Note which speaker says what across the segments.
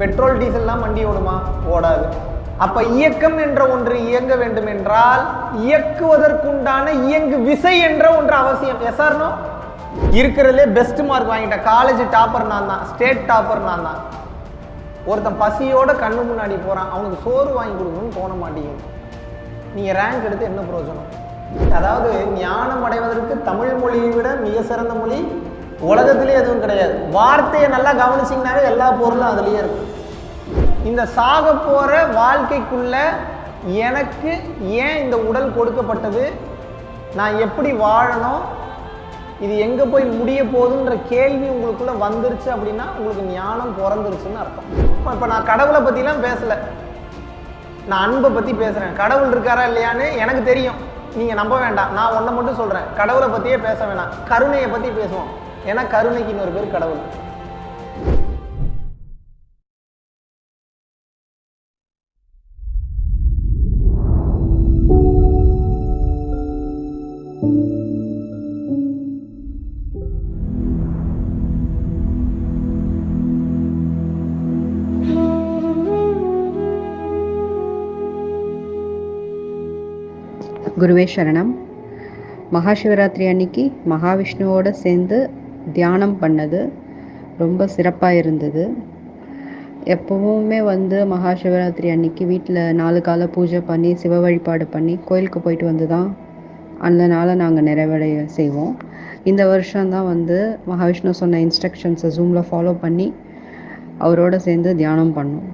Speaker 1: Petrol டீசல்லாம் வண்டி ஓடுமா? ஓடாது. அப்ப இயக்கம் என்ற ஒன்று இயங்க வேண்டும் என்றால் இயக்குவதற்குண்டான இயங்கு விசை என்ற ஒன்று அவசியம். எஸ்ஆர்னோ இருக்கிறதுலே பெஸ்ட் மார்க் வாங்கிட்டேன். காலேஜ் டாப்பர் நான் தான். ஸ்டேட் டாப்பர் நான் தான். ஒருத்தன் பசியோட கண்ணு முன்னாடி போகிறான் அவனுக்கு சோறு வாங்கி கொடுக்கணும்னு தோண மாட்டேங்குது. நீங்கள் ரேங்க் எடுத்து என்ன பிரயோஜனம்? அதாவது ஞானம் அடைவதற்கு தமிழ் மொழியை விட மிக சிறந்த மொழி உலகத்திலே எதுவும் கிடையாது. வார்த்தையை நல்லா கவனிச்சிங்கனாவே எல்லா பொருளும் அதுலேயே இருக்கும் இந்த சாக போகிற வாழ்க்கைக்குள்ள எனக்கு ஏன் இந்த உடல் கொடுக்கப்பட்டது? நான் எப்படி வாழணும்? இது எங்கே போய் முடிய போகுதுன்ற கேள்வி உங்களுக்குள்ளே வந்துருச்சு அப்படின்னா உங்களுக்கு ஞானம் பிறந்துருச்சுன்னு அர்த்தம். இப்போ நான் கடவுளை பற்றிலாம் பேசல. நான் அன்பை பற்றி பேசுகிறேன் கடவுள் இருக்காரா இல்லையான்னு எனக்கு தெரியும். நீங்கள் நம்ப வேண்டாம். நான் ஒன்றை மட்டும் சொல்கிறேன் கடவுளை பற்றியே பேச வேணாம். கருணையை பற்றி பேசுவோம். ஏன்னா கருணைக்கு இன்னொரு பேர் கடவுள்.
Speaker 2: குருவே சரணம். மகாசிவராத்திரி அன்னைக்கு மகாவிஷ்ணுவோடு சேர்ந்து தியானம் பண்ணது. ரொம்ப சிறப்பாக இருந்தது. எப்போவுமே வந்து மகா சிவராத்திரி அன்னைக்கு வீட்டில் நாலு கால பூஜை பண்ணி சிவ வழிபாடு பண்ணி கோயிலுக்கு போயிட்டு வந்து தான் அந்த நாளை நாங்கள் நிறைவடைய செய்வோம். இந்த வருஷம்தான் வந்து மகாவிஷ்ணு சொன்ன இன்ஸ்ட்ரக்ஷன்ஸை ஜூமில் ஃபாலோ பண்ணி அவரோட சேர்ந்து தியானம் பண்ணோம்.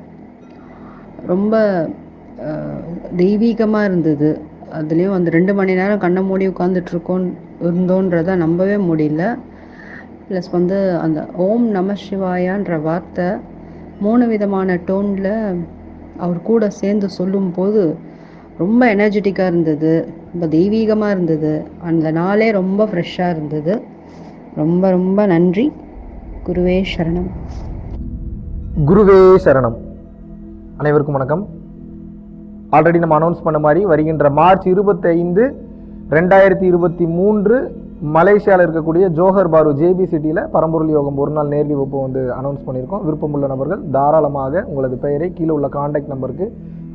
Speaker 2: ரொம்ப தெய்வீகமாக இருந்தது. அதுலேயும் அந்த ரெண்டு மணி நேரம் கண்ணை மூடி உட்காந்துட்ருக்கோம் இருந்தோன்றதை நம்பவே முடியல. ப்ளஸ் வந்து அந்த ஓம் நம சிவாயான்ற வார்த்தை மூணு விதமான டோனில் அவர் கூட சேர்ந்து சொல்லும்போது ரொம்ப எனர்ஜெட்டிக்காக இருந்தது ரொம்ப தெய்வீகமாக இருந்தது. அந்த நாளே ரொம்ப ஃப்ரெஷ்ஷாக இருந்தது. ரொம்ப ரொம்ப நன்றி. குருவே சரணம்.
Speaker 1: குருவே சரணம். அனைவருக்கும் வணக்கம். ஆல்ரெடி நம்ம அனௌன்ஸ் பண்ண மாதிரி வருகின்ற மார்ச் இருபத்தைந்து ரெண்டாயிரத்தி இருபத்தி மூன்று மலேசியாவில் இருக்கக்கூடிய ஜோஹர் பாரு ஜேபி சிட்டியில் பரம்பொருள் யோகம் ஒரு நாள் நேரடி வகுப்பு வந்து அனௌன்ஸ் பண்ணியிருக்கோம். விருப்பமுள்ள நபர்கள் தாராளமாக உங்களது பெயரை கீழே உள்ள காண்டாக்ட் நம்பருக்கு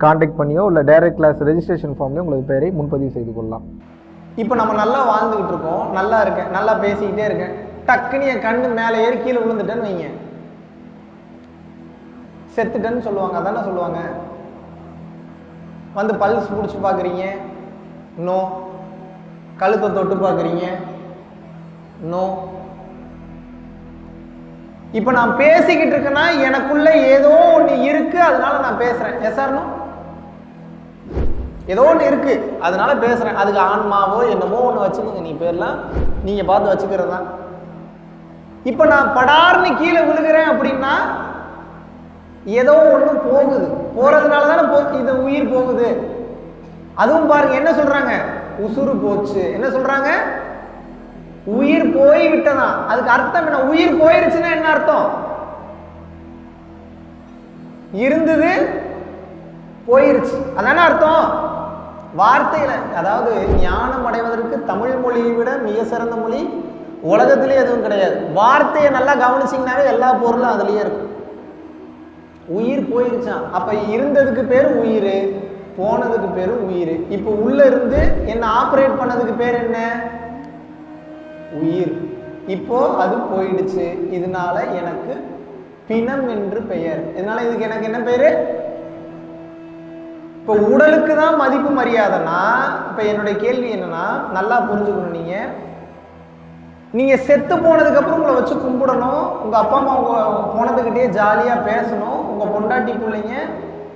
Speaker 1: காண்டாக்ட் பண்ணியோ இல்லை டைரக்ட் கிளாஸ் ரெஜிஸ்ட்ரேஷன் ஃபார்ம்லேயோ உங்களது பெயரை முன்பதிவு செய்து கொள்ளலாம். இப்போ நம்ம நல்லா வாழ்ந்துக்கிட்டு இருக்கோம். நல்லா இருக்கேன். நல்லா பேசிக்கிட்டே இருக்கேன். டக்குன்னு என் கண்ணு மேலே ஏறி கீழே விழுந்துட்டேன்னு வைங்க. செத்துட்டேன்னு சொல்லுவாங்க. அதானே சொல்லுவாங்க. வந்து பல்ஸ் பிடிச்சி பார்க்குறீங்க. நோ. கழுத்தை தொட்டு பார்க்குறீங்க. நோ இப்போ நான் பேசிக்கிட்டு இருக்கேன்னா எனக்குள்ள ஏதோ ஒன்று இருக்கு அதனால நான் பேசுறேன். எஸ் நோ ஏதோ ஒன்று இருக்கு அதனால பேசுறேன். அதுக்கு ஆன்மாவோ என்னமோ ஒன்று வச்சுக்கோங்க நீ பேர்லாம் நீங்க பார்த்து வச்சுக்கிறது தான். இப்போ நான் படார்னு கீழே விழுகிறேன் அப்படின்னா ஏதோ ஒன்று போகுது. போறதுனால தானே போ இது உயிர் போகுது. அதுவும் பாருங்க என்ன சொல்றாங்க? உசுறு போச்சு. என்ன சொல்றாங்க? உயிர் போய் விட்டதான் அதுக்கு அர்த்தம் என்ன? உயிர் போயிருச்சுன்னா என்ன அர்த்தம்? இருந்தது போயிருச்சு. அதான அர்த்தம்? வார்த்தையில அதாவது ஞானம் அடைவதற்கு தமிழ் மொழியை விட மிக சிறந்த மொழி உலகத்திலே எதுவும் கிடையாது. வார்த்தையை நல்லா கவனிச்சிங்கனாவே எல்லா பொருளும் அதுலயே இருக்கும். உயிர் போயிருச்சான் அப்ப இருந்ததுக்கு பேர் உயிர் போனதுக்கு பேரு உயிர். இப்போ உள்ள இருந்து என்ன ஆப்ரேட் பண்ணதுக்கு பேர் என்ன? உயிர். இப்போ அது போயிடுச்சு. இதனால எனக்கு பிணம் என்று பெயர். இதனால இதுக்கு எனக்கு என்ன பெயர் இப்போ உடலுக்கு தான் மதிப்பு மரியாதைனா இப்போ என்னுடைய கேள்வி என்னன்னா நல்லா புரிஞ்சுக்கணும் நீங்க. நீங்க செத்து போனதுக்கு அப்புறம் உங்களை வச்சு கும்பிடணும். உங்க அப்பா அம்மா உங்க போனதுக்கிட்டே ஜாலியா பேசணும். உங்க பொண்டாட்டி பிள்ளைங்க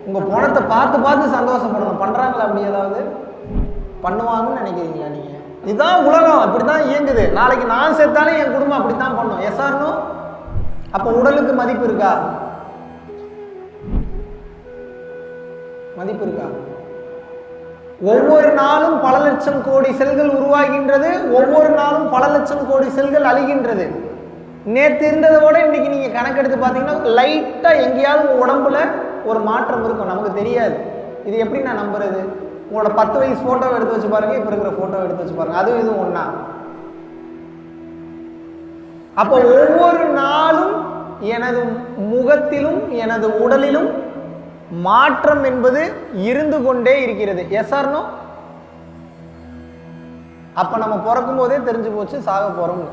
Speaker 1: உங்க பணத்தை பார்த்து பார்த்து சந்தோஷப்படணும். பண்றாங்களா அப்படி ஏதாவது? பண்ணுவாங்கன்னு நினைக்கிறீங்களா நீங்க? இதுதான் உலகம் இப்படிதான் இயங்குது. நாளைக்கு நான் செத்தாலும் என் குடும்பம் அப்படித்தான் பண்ணும். எஸ்ஆர்னும் அப்ப உடலுக்கு மதிப்பு இருக்கா? மதிப்பு இருக்கா? ஒவ்வொரு நாளும் பல லட்சம் கோடி செல்கள் உருவாகின்றது. ஒவ்வொரு நாளும் பல லட்சம் கோடி செல்கள் அழிகின்றது. நேற்று இருந்ததை விட இன்னைக்கு நீங்க கணக்கெடுத்து பார்த்தீங்கன்னா லைட்டா எங்கேயாவது உடம்புல ஒரு மாற்றம் இருக்கும். நமக்கு தெரியாது. இது எப்படி நான் நம்புறது? உங்களோட பத்து வயசு ஃபோட்டோவை எடுத்து வச்சு பாருங்க இப்போ இருக்கிற ஃபோட்டோவை எடுத்து வச்சு பாருங்க. அதுவும் இதுவும் ஒன்றா அப்போ ஒவ்வொரு நாளும் எனது முகத்திலும் எனது உடலிலும் மாற்றம் என்பது இருந்து கொண்டே இருக்கிறது. எஸ் ஆர்னோ அப்ப நம்ம பிறக்கும் போதே தெரிஞ்சு போச்சு சாக போறோம்னு.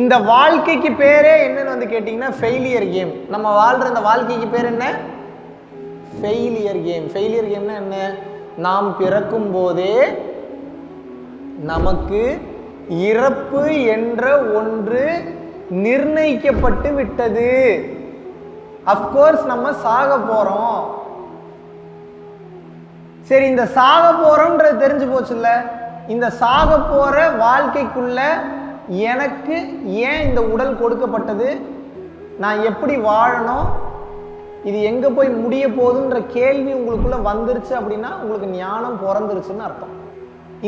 Speaker 1: இந்த வாழ்க்கைக்கு பேரே என்னன்னு வந்து கேட்டிங்கன்னா ஃபெயிலியர் கேம் நம்ம வாழ்ற இந்த வாழ்க்கைக்கு பேர் என்ன? ஃபெயிலியர் கேம் ஃபெயிலியர் கேம்னா என்ன? நாம் பிறக்கும் போதே நமக்கு இறப்பு என்ற ஒன்று நிர்ணயிக்கப்பட்டு விட்டது. அஃப்கோர்ஸ் நம்ம சாக போறோம். சரி இந்த சாக போறோம்ன்றது தெரிஞ்சு போச்சுல்ல? இந்த சாக போற வாழ்க்கைக்குள்ள எனக்கு ஏன் இந்த உடல் கொடுக்கப்பட்டது? நான் எப்படி வாழணும்? இது எங்க போய் முடிய போகுதுன்ற கேள்வி உங்களுக்குள்ள வந்துருச்சு அப்படின்னா உங்களுக்கு ஞானம் பிறந்துருச்சுன்னு அர்த்தம்.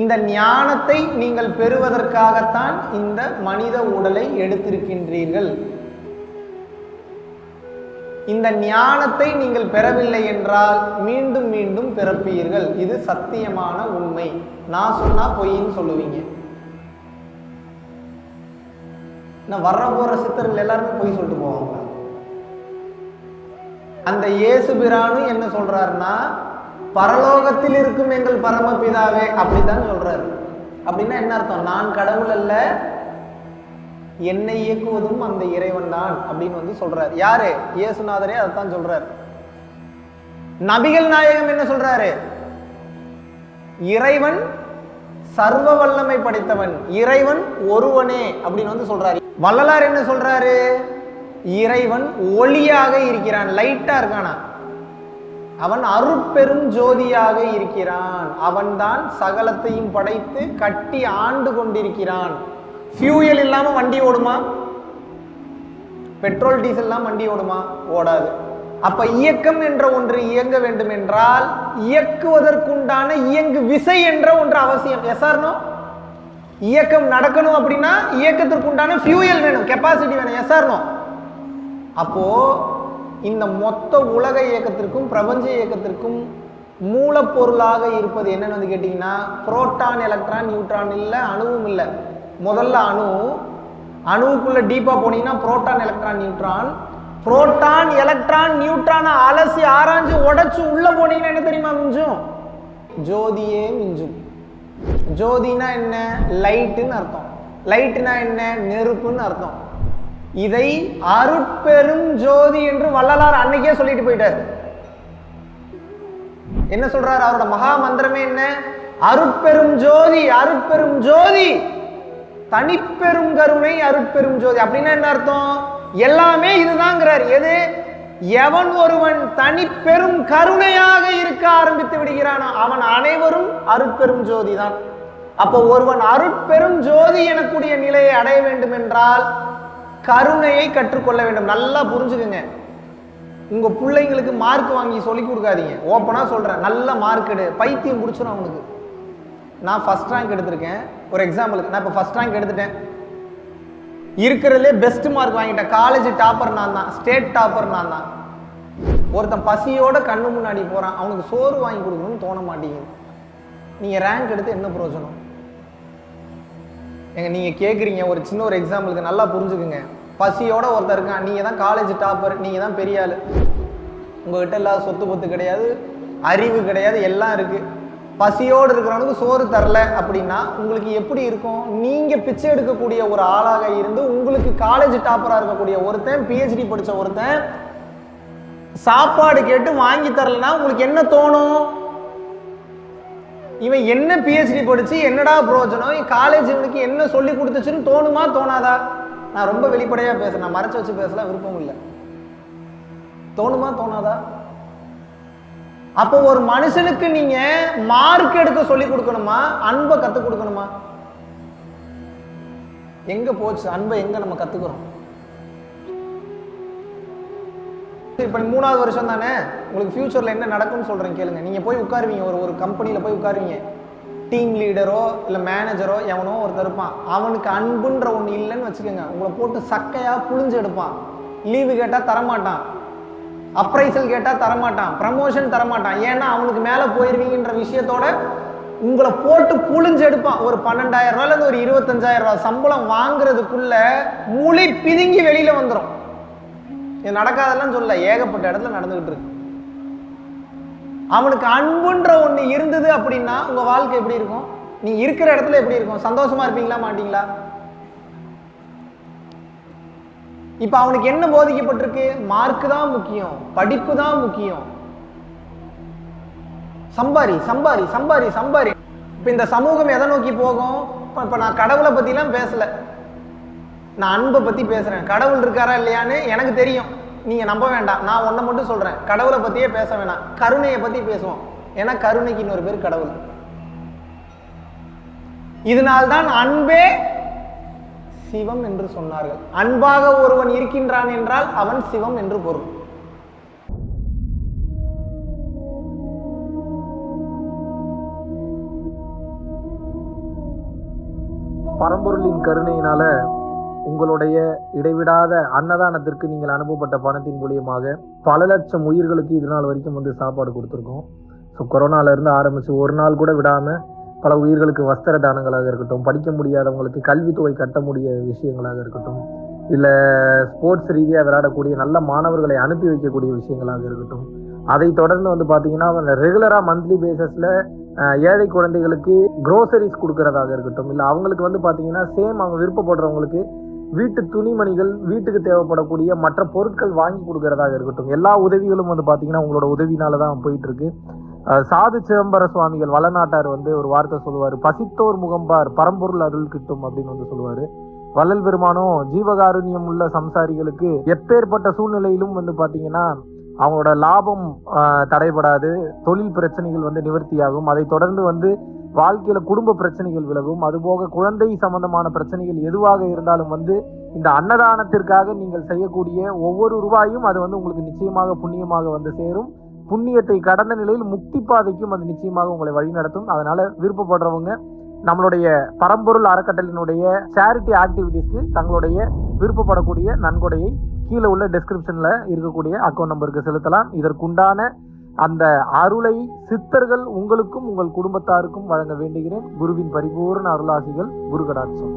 Speaker 1: இந்த ஞானத்தை நீங்கள் பெறுவதற்காகத்தான் இந்த மனித உடலை எடுத்திருக்கின்றீர்கள். இந்த ஞானத்தை நீங்கள் பெறவில்லை என்றால் மீண்டும் மீண்டும் பிறப்பீர்கள். இது சத்தியமான உண்மை. நான் சொன்னா பொய்ன்னு சொல்லுவீங்க. நான் வர்ற போற சித்தர்கள் எல்லாருமே பொய் சொல்லிட்டு போவாங்க. அந்த இயேசு பிரானும் என்ன சொல்றாருன்னா பரலோகத்தில் இருக்கும் எங்கள் பரமபிதாவே அப்படித்தான் சொல்றாரு. அப்படின்னா என்ன அர்த்தம்? நான் கடவுள் அல்ல என்னை இயக்குவதும் அந்த இறைவன் தான் அப்படின்னு வந்து சொல்றாரு. யாரு? இயேசுநாதரே அதைத்தான் சொல்றாரு. நபிகள் நாயகம் என்ன சொல்றாரு? இறைவன் சர்வ வல்லமை படைத்தவன் இறைவன் ஒருவனே அப்படின்னு வந்து சொல்றாரு. வள்ளலார் என்ன சொல்றாரு? இறைவன் ஒளியாக இருக்கிறான் லைட்டா இருக்கானா? அவன் அருட்பெரும் ஜோதியாக இருக்கிறான். அவன்தான் சகலத்தையும் படைத்து கட்டி ஆண்டு கொண்டிருக்கிறான். ஃபியூயல் இல்லாம வண்டி ஓடுமா? பெட்ரோல் டீசல் வண்டி ஓடுமா? ஓடாது. அப்ப இயக்கம் என்ற ஒன்று இயங்க வேண்டும் என்றால் இயக்குவதற்குண்டான இயங்கு விசை என்ற ஒன்று அவசியம். எஸ்ஆர்னோ இயக்கம் நடக்கணும் அப்படின்னா இயக்கத்திற்குண்டான ஃபியூயல் வேணும் கெப்பாசிட்டி வேணும். எஸ்ஆர்னோ அப்போ இந்த மொத்த உலக இயக்கத்திற்கும் பிரபஞ்ச இயக்கத்திற்கும் மூலப்பொருளாக இருப்பது என்னன்னு வந்து கேட்டிங்கன்னா புரோட்டான் எலக்ட்ரான் நியூட்ரான் இல்லை அணுவும் இல்லை. முதல்ல அணு அணுவுக்குள்ள டீப்பா போனீங்கன்னா proton electron neutron. Proton electron நியூட்ரானை அலசி ஆராய்ஞ்சு உடைச்சு உள்ள போனீங்கன்னா என்ன தெரியுமா மிஞ்சும்? ஜோதியே மிஞ்சும். ஜோதினா என்ன? லைட்டுன்னு அர்த்தம். லைட்டுனா என்ன? நெருப்புன்னு அர்த்தம். இதை அருட்பெரும் ஜோதி என்று வள்ளலார் அன்னைக்கே சொல்லிட்டு போயிட்டார். என்ன சொல்றாரு? அவரோட மகா மந்திரமே என்ன? அருட்பெரும் ஜோதி அருட்பெரும் ஜோதி தனிப்பெரும் கருணை அருட்பெரும் ஜோதி. அப்படின்னா என்ன அர்த்தம்? எல்லாமே இதுதாங்கிறார். எது? எவன் ஒருவன் தனிப்பெரும் கருணையாக இருக்க ஆரம்பித்து விடுகிறானோ அவன் அனைவரும் அருட்பெரும் ஜோதி தான் அப்போ ஒருவன் அருட்பெரும் ஜோதி எனக்கூடிய நிலையை அடைய வேண்டும் என்றால் கருணையை கற்றுக்கொள்ள வேண்டும். நல்லா புரிஞ்சுக்குங்க. உங்க பிள்ளைங்களுக்கு மார்க் வாங்கி சொல்லி கொடுக்காதீங்க. ஓப்பனா சொல்றேன். நல்ல மார்க் எடு. பைத்தியம் பிடிச்சிடும் அவனுக்கு. நான் ஃபர்ஸ்ட் ரேங்க் எடுத்திருக்கேன். ஒரு எக்ஸாம்பிளுக்கு நான் இப்போ ஃபர்ஸ்ட் ரேங்க் எடுத்துட்டேன். இருக்கிறதுலே பெஸ்ட் மார்க் வாங்கிட்டேன். காலேஜ் டாப்பர் நான் தான். ஸ்டேட் டாப்பர் நான் தான். ஒருத்தன் பசியோட கண்ணு முன்னாடி போறான். அவனுக்கு சோறு வாங்கி கொடுக்கணும்னு தோண மாட்டேங்குது. நீங்க ரேங்க் எடுத்து என்ன பிரயோஜனம்? எங்க நீங்க கேக்குறீங்க. ஒரு சின்ன ஒரு எக்ஸாம்பிளுக்கு நல்லா புரிஞ்சுக்குங்க. பசியோட ஒருத்தர் இருக்கான். நீங்கள் தான் காலேஜ் டாப்பர் நீங்கள் தான் பெரிய ஆள். உங்ககிட்ட இல்லாத சொத்து பத்து கிடையாது அறிவு கிடையாது எல்லாம் இருக்குது பசியோடு இருக்கிறவனுக்கு சோறு தரல அப்படின்னா உங்களுக்கு எப்படி இருக்கும்? நீங்கள் பிச்சை எடுக்கக்கூடிய ஒரு ஆளாக இருந்து உங்களுக்கு காலேஜ் டாப்பராக இருக்கக்கூடிய ஒருத்தன் பிஹெச்டி படித்த ஒருத்தன் சாப்பாடு கேட்டு வாங்கி தரலன்னா உங்களுக்கு என்ன தோணும்? இவன் என்ன பிஹெச்டி படிச்சு என்னடா பிரயோஜனம்? காலேஜ் இவனுக்கு என்ன சொல்லி கொடுத்துச்சுன்னு தோணுமா தோணாதா? நான் ரொம்ப வெளிப்படையாக பேசுகிறேன் நான் மறைச்சு வச்சு பேசலாம் விருப்பம் இல்லை. தோணுமா தோணாதா? அப்போ ஒரு மனுஷனுக்கு நீங்க மார்க் எடுக்க சொல்லி கொடுக்கணுமா? அன்பை கற்றுக் கொடுக்கணுமா? எங்க போச்சு? அன்பை எங்க நம்ம கத்துக்கிறோம்? இப்போ மூணாவது வருஷம் தானே? உங்களுக்கு ஃபியூச்சரில் என்ன நடக்கும்னு சொல்கிறேன் கேளுங்க. நீங்கள் போய் உட்காருவீங்க. ஒரு ஒரு கம்பெனியில் போய் உட்காருவீங்க. டீம் லீடரோ இல்லை மேனேஜரோ எவனோ ஒருத்தர் இருப்பான். அவனுக்கு அன்புன்ற ஒன்று இல்லைன்னு வச்சுக்கோங்க. உங்களை போட்டு சக்கையாக புழிஞ்சு எடுப்பான். லீவு கேட்டால் தரமாட்டான். அப்ரைசல் கேட்டால் தரமாட்டான். ப்ரமோஷன் தரமாட்டான். ஏன்னா அவனுக்கு மேலே போயிருவீங்கன்ற விஷயத்தோட
Speaker 3: உங்களை போட்டு புழிஞ்சு எடுப்பான். ஒரு பன்னெண்டாயிரம் ரூபாயிலேருந்து ஒரு இருபத்தஞ்சாயிரம் ரூபா சம்பளம் வாங்குறதுக்குள்ள மூளை பிதுங்கி வெளியில் வந்துடும் இது நடக்காதெல்லாம் சொல்ல ஏகப்பட்ட இடத்துல நடந்துகிட்டு இருக்கு. அவனுக்கு அன்புன்ற ஒன்று இருந்தது அப்படின்னா உங்கள் வாழ்க்கை எப்படி இருக்கும்? நீ இருக்கிற இடத்துல எப்படி இருக்கும்? சந்தோஷமா இருப்பீங்களா மாட்டீங்களா? இப்போ அவனுக்கு என்ன போதிக்கப்பட்டிருக்கு? மார்க் தான் முக்கியம். படிப்பு தான் முக்கியம். சம்பாரி சம்பாரி சம்பாரி சம்பாரி. இப்போ இந்த சமூகம் எதை நோக்கி போகும்? இப்போ நான் கடவுளை பற்றிலாம் பேசலை. நான் அன்பை பற்றி பேசுகிறேன் கடவுள் இருக்காரா இல்லையான்னு எனக்கு தெரியும். நீங்கள் நம்ப வேண்டாம். நான் ஒன்றை மட்டும் சொல்கிறேன் கடவுளை பற்றியே பேச வேணாம். கருணையை பற்றி பேசுவோம். ஏன்னா கருணைக்கு இன்னொரு பேர் கடவுள். இதனால்தான் அன்பே சிவம் என்று சொன்னார்கள். அன்பாக ஒருவன் இருக்கின்றான் என்றால் அவன் சிவம் என்று பொருள்.
Speaker 1: பரம்பொருளின் கருணையினால உங்களுடைய இடைவிடாத அன்னதானத்திற்கு நீங்கள் அனுப்பப்பட்ட பணத்தின் மூலியமாக பல லட்சம் உயிர்களுக்கு இது நாள் வரைக்கும் வந்து சாப்பாடு கொடுத்துருக்கோம். ஸோ கொரோனாலேருந்து ஆரம்பித்து ஒரு நாள் கூட விடாமல் பல உயிர்களுக்கு வஸ்திர தானங்களாக இருக்கட்டும் படிக்க முடியாதவங்களுக்கு கல்வித்தொகை கட்ட முடிய விஷயங்களாக இருக்கட்டும் இல்லை ஸ்போர்ட்ஸ் ரீதியாக விளையாடக்கூடிய நல்ல மாணவர்களை அனுப்பி வைக்கக்கூடிய விஷயங்களாக இருக்கட்டும் அதை தொடர்ந்து வந்து பார்த்தீங்கன்னா ரெகுலராக மந்த்லி பேசஸில் ஏழை குழந்தைகளுக்கு க்ரோசரிஸ் கொடுக்கறதாக இருக்கட்டும் இல்லை அவங்களுக்கு வந்து பார்த்தீங்கன்னா சேம் அவங்க விருப்பப்படுறவங்களுக்கு வீட்டு துணிமணிகள் வீட்டுக்கு தேவைப்படக்கூடிய மற்ற பொருட்கள் வாங்கி கொடுக்கறதாக இருக்கட்டும். எல்லா உதவிகளும் வந்து பார்த்தீங்கன்னா உங்களோட உதவினால தான் போயிட்டு இருக்கு சாது சிதம்பர சுவாமிகள் வளநாட்டார் வந்து ஒரு வார்த்தை சொல்லுவார். பசித்தோர் முகம்பார் பரம்பொருள் அருள் கிட்டும் அப்படின்னு வந்து சொல்லுவார். வள்ளல் பெருமானும் ஜீவகாருண்யம் உள்ள சம்சாரிகளுக்கு எப்பேற்பட்ட சூழ்நிலையிலும் வந்து பார்த்தீங்கன்னா அவங்களோட லாபம் தடைபடாது. தொழில் பிரச்சனைகள் வந்து நிவர்த்தியாகும். அதை தொடர்ந்து வந்து வாழ்க்கையில குடும்ப பிரச்சனைகள் விலகும். அதுபோக குழந்தை சம்பந்தமான பிரச்சனைகள் எதுவாக இருந்தாலும் வந்து இந்த அன்னதானத்திற்காக நீங்கள் செய்யக்கூடிய ஒவ்வொரு ரூபாயும் அது வந்து உங்களுக்கு நிச்சயமாக புண்ணியமாக வந்து சேரும். புண்ணியத்தை கடந்த நிலையில் முக்தி பாதைக்கும் அது நிச்சயமாக உங்களை வழிநடத்தும் அதனால விருப்பப்படுறவங்க நம்மளுடைய பரம்பொருள் அறக்கட்டளையினுடைய சேரிட்டி ஆக்டிவிட்டீஸ்க்கு தங்களுடைய விருப்பப்படக்கூடிய நன்கொடையை கீழே உள்ள டெஸ்கிரிப்ஷனில் இருக்கக்கூடிய அக்கௌண்ட் நம்பருக்கு செலுத்தலாம். இதற்குண்டான அந்த அருளை சித்தர்கள் உங்களுக்கும் உங்கள் குடும்பத்தாருக்கும் வழங்க வேண்டுகிறேன். குருவின் பரிபூர்ண அருளாசிகள் குரு கடாட்சம்